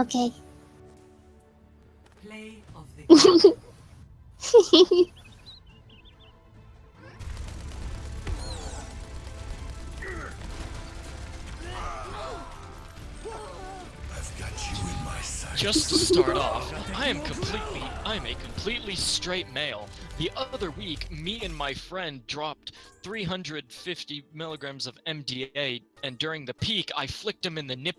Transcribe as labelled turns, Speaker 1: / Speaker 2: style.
Speaker 1: Okay.
Speaker 2: Play of the
Speaker 3: Just to start off, I am completely, I am a completely straight male. The other week, me and my friend dropped 350 milligrams of MDA, and during the peak, I flicked him in the nipple